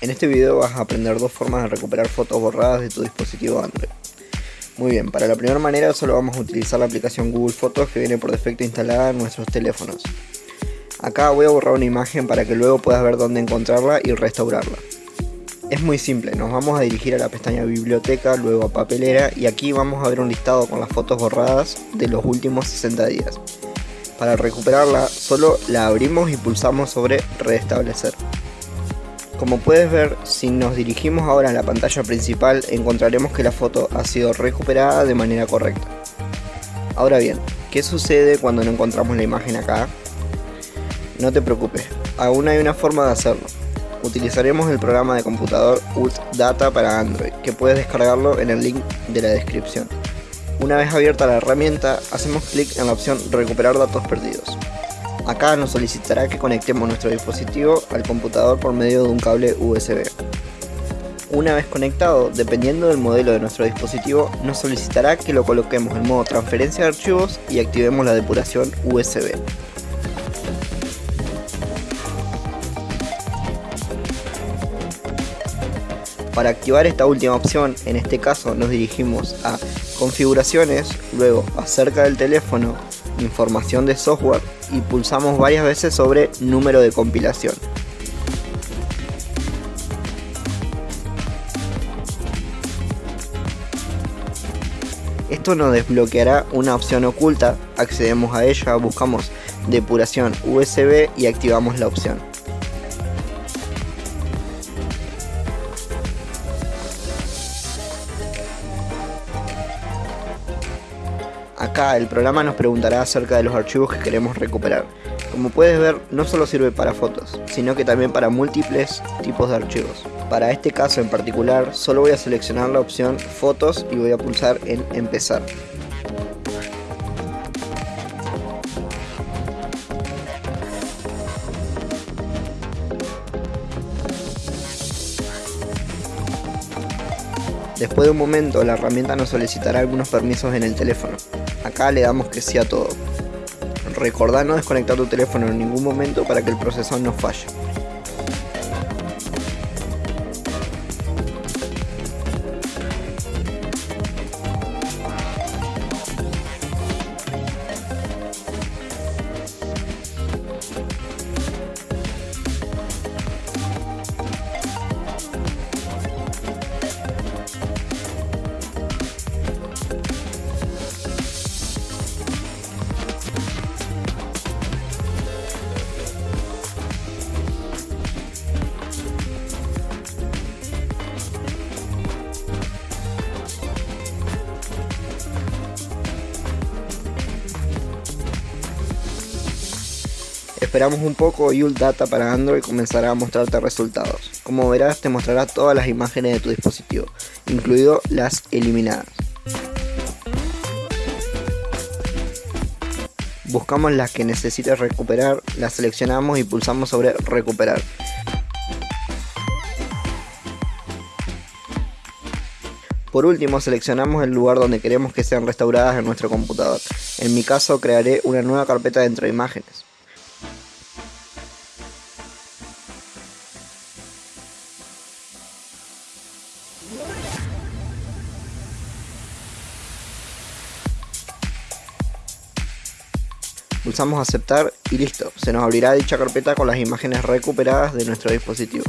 En este video vas a aprender dos formas de recuperar fotos borradas de tu dispositivo Android. Muy bien, para la primera manera solo vamos a utilizar la aplicación Google Fotos que viene por defecto instalada en nuestros teléfonos. Acá voy a borrar una imagen para que luego puedas ver dónde encontrarla y restaurarla. Es muy simple, nos vamos a dirigir a la pestaña biblioteca, luego a papelera y aquí vamos a ver un listado con las fotos borradas de los últimos 60 días. Para recuperarla solo la abrimos y pulsamos sobre restablecer. Como puedes ver, si nos dirigimos ahora a la pantalla principal, encontraremos que la foto ha sido recuperada de manera correcta. Ahora bien, ¿qué sucede cuando no encontramos la imagen acá? No te preocupes, aún hay una forma de hacerlo. Utilizaremos el programa de computador ULT Data para Android, que puedes descargarlo en el link de la descripción. Una vez abierta la herramienta, hacemos clic en la opción Recuperar datos perdidos. Acá nos solicitará que conectemos nuestro dispositivo al computador por medio de un cable USB. Una vez conectado, dependiendo del modelo de nuestro dispositivo, nos solicitará que lo coloquemos en modo transferencia de archivos y activemos la depuración USB. Para activar esta última opción, en este caso nos dirigimos a configuraciones, luego acerca del teléfono, información de software y pulsamos varias veces sobre número de compilación. Esto nos desbloqueará una opción oculta, accedemos a ella, buscamos depuración USB y activamos la opción. Acá el programa nos preguntará acerca de los archivos que queremos recuperar. Como puedes ver, no solo sirve para fotos, sino que también para múltiples tipos de archivos. Para este caso en particular, solo voy a seleccionar la opción Fotos y voy a pulsar en Empezar. Después de un momento, la herramienta nos solicitará algunos permisos en el teléfono. Acá le damos que sí a todo. Recordá no desconectar tu teléfono en ningún momento para que el procesador no falle. Esperamos un poco y Data para Android comenzará a mostrarte resultados. Como verás te mostrará todas las imágenes de tu dispositivo, incluido las eliminadas. Buscamos las que necesites recuperar, las seleccionamos y pulsamos sobre recuperar. Por último, seleccionamos el lugar donde queremos que sean restauradas en nuestro computador. En mi caso, crearé una nueva carpeta dentro de imágenes. Pulsamos aceptar y listo, se nos abrirá dicha carpeta con las imágenes recuperadas de nuestro dispositivo.